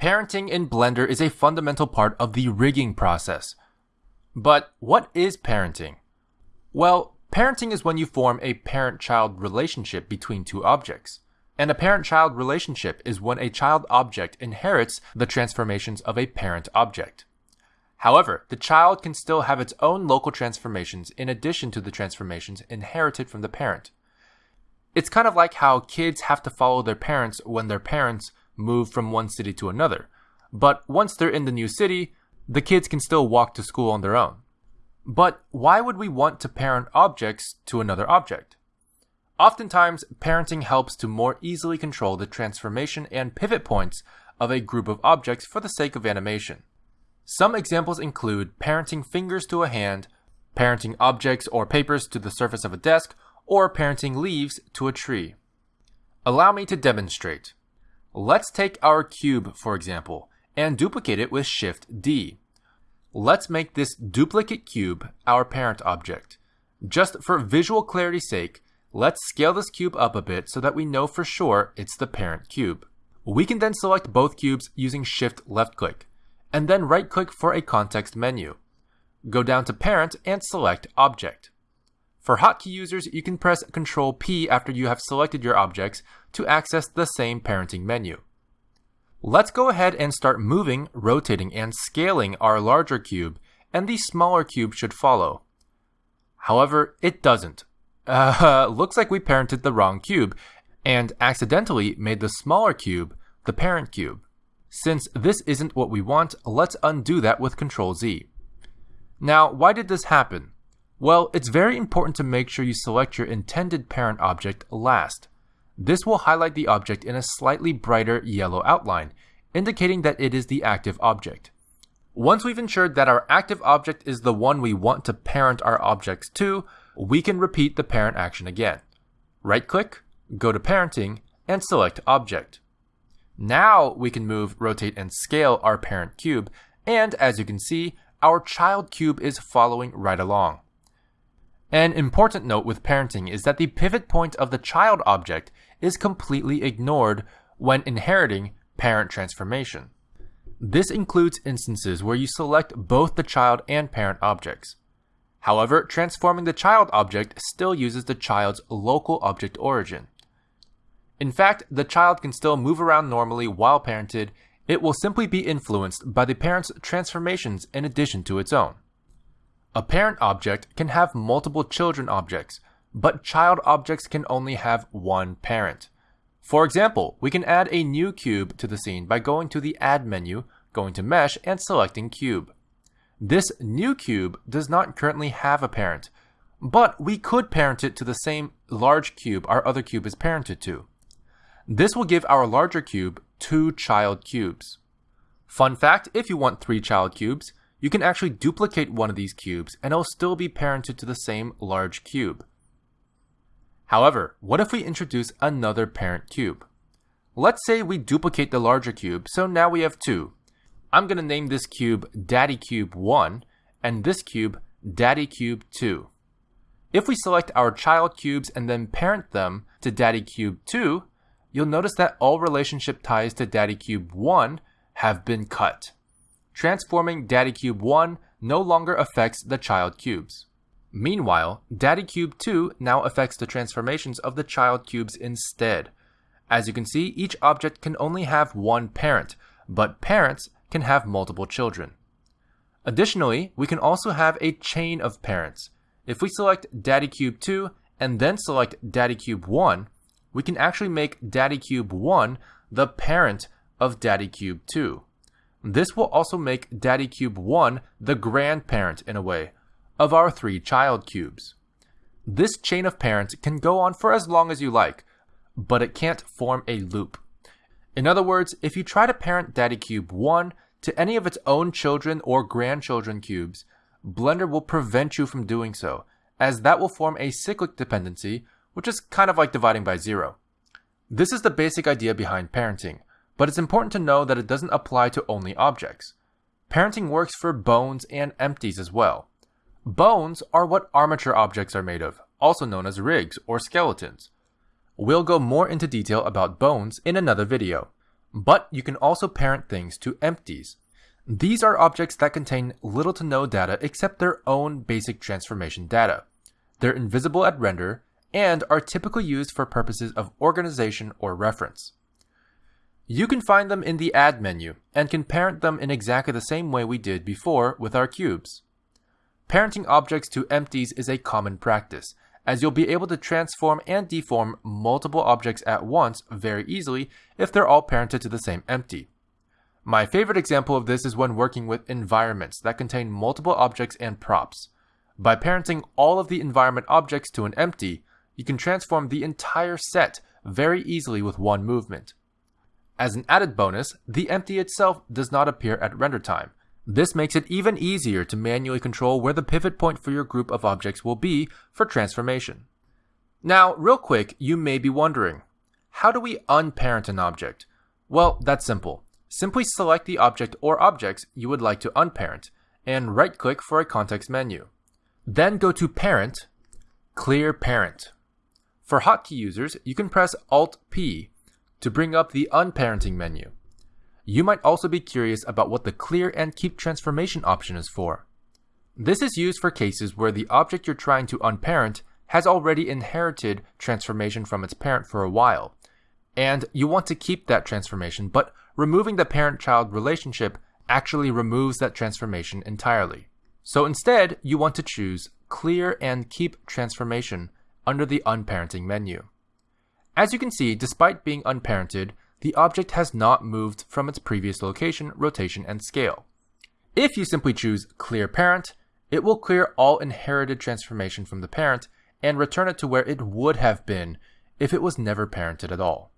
Parenting in Blender is a fundamental part of the rigging process. But what is parenting? Well, parenting is when you form a parent-child relationship between two objects. And a parent-child relationship is when a child object inherits the transformations of a parent object. However, the child can still have its own local transformations in addition to the transformations inherited from the parent. It's kind of like how kids have to follow their parents when their parents move from one city to another. But once they're in the new city, the kids can still walk to school on their own. But why would we want to parent objects to another object? Oftentimes, parenting helps to more easily control the transformation and pivot points of a group of objects for the sake of animation. Some examples include parenting fingers to a hand, parenting objects or papers to the surface of a desk, or parenting leaves to a tree. Allow me to demonstrate. Let's take our cube, for example, and duplicate it with Shift D. Let's make this duplicate cube our parent object. Just for visual clarity's sake, let's scale this cube up a bit so that we know for sure it's the parent cube. We can then select both cubes using Shift left click, and then right click for a context menu. Go down to Parent and select Object. For hotkey users, you can press Ctrl P after you have selected your objects to access the same parenting menu. Let's go ahead and start moving, rotating, and scaling our larger cube, and the smaller cube should follow. However, it doesn't. Uh, looks like we parented the wrong cube, and accidentally made the smaller cube the parent cube. Since this isn't what we want, let's undo that with Ctrl Z. Now, why did this happen? Well, it's very important to make sure you select your intended parent object last. This will highlight the object in a slightly brighter yellow outline, indicating that it is the active object. Once we've ensured that our active object is the one we want to parent our objects to, we can repeat the parent action again. Right-click, go to Parenting, and select Object. Now we can move, rotate, and scale our parent cube, and as you can see, our child cube is following right along. An important note with parenting is that the pivot point of the child object is completely ignored when inheriting parent transformation. This includes instances where you select both the child and parent objects. However, transforming the child object still uses the child's local object origin. In fact, the child can still move around normally while parented, it will simply be influenced by the parent's transformations in addition to its own. A parent object can have multiple children objects, but child objects can only have one parent. For example, we can add a new cube to the scene by going to the Add menu, going to Mesh, and selecting Cube. This new cube does not currently have a parent, but we could parent it to the same large cube our other cube is parented to. This will give our larger cube two child cubes. Fun fact, if you want three child cubes, you can actually duplicate one of these cubes and it'll still be parented to the same large cube. However, what if we introduce another parent cube? Let's say we duplicate the larger cube, so now we have two. I'm going to name this cube Daddy Cube 1 and this cube Daddy Cube 2. If we select our child cubes and then parent them to Daddy Cube 2, you'll notice that all relationship ties to Daddy Cube 1 have been cut transforming Daddy Cube 1 no longer affects the child cubes. Meanwhile, Daddy Cube 2 now affects the transformations of the child cubes instead. As you can see, each object can only have one parent, but parents can have multiple children. Additionally, we can also have a chain of parents. If we select Daddy Cube 2 and then select Daddy Cube 1, we can actually make Daddy Cube 1 the parent of Daddy Cube 2. This will also make Daddy Cube 1 the grandparent, in a way, of our three child cubes. This chain of parents can go on for as long as you like, but it can't form a loop. In other words, if you try to parent Daddy Cube 1 to any of its own children or grandchildren cubes, Blender will prevent you from doing so, as that will form a cyclic dependency, which is kind of like dividing by zero. This is the basic idea behind parenting, but it's important to know that it doesn't apply to only objects. Parenting works for bones and empties as well. Bones are what armature objects are made of, also known as rigs or skeletons. We'll go more into detail about bones in another video. But you can also parent things to empties. These are objects that contain little to no data except their own basic transformation data. They're invisible at render and are typically used for purposes of organization or reference. You can find them in the Add menu and can parent them in exactly the same way we did before with our cubes. Parenting objects to empties is a common practice, as you'll be able to transform and deform multiple objects at once very easily if they're all parented to the same empty. My favorite example of this is when working with environments that contain multiple objects and props. By parenting all of the environment objects to an empty, you can transform the entire set very easily with one movement. As an added bonus, the empty itself does not appear at render time. This makes it even easier to manually control where the pivot point for your group of objects will be for transformation. Now, real quick, you may be wondering, how do we unparent an object? Well, that's simple. Simply select the object or objects you would like to unparent, and right-click for a context menu. Then go to Parent, Clear Parent. For hotkey users, you can press Alt-P to bring up the Unparenting menu. You might also be curious about what the Clear and Keep Transformation option is for. This is used for cases where the object you're trying to unparent has already inherited transformation from its parent for a while, and you want to keep that transformation, but removing the parent-child relationship actually removes that transformation entirely. So instead, you want to choose Clear and Keep Transformation under the Unparenting menu. As you can see, despite being unparented, the object has not moved from its previous location, rotation, and scale. If you simply choose Clear Parent, it will clear all inherited transformation from the parent and return it to where it would have been if it was never parented at all.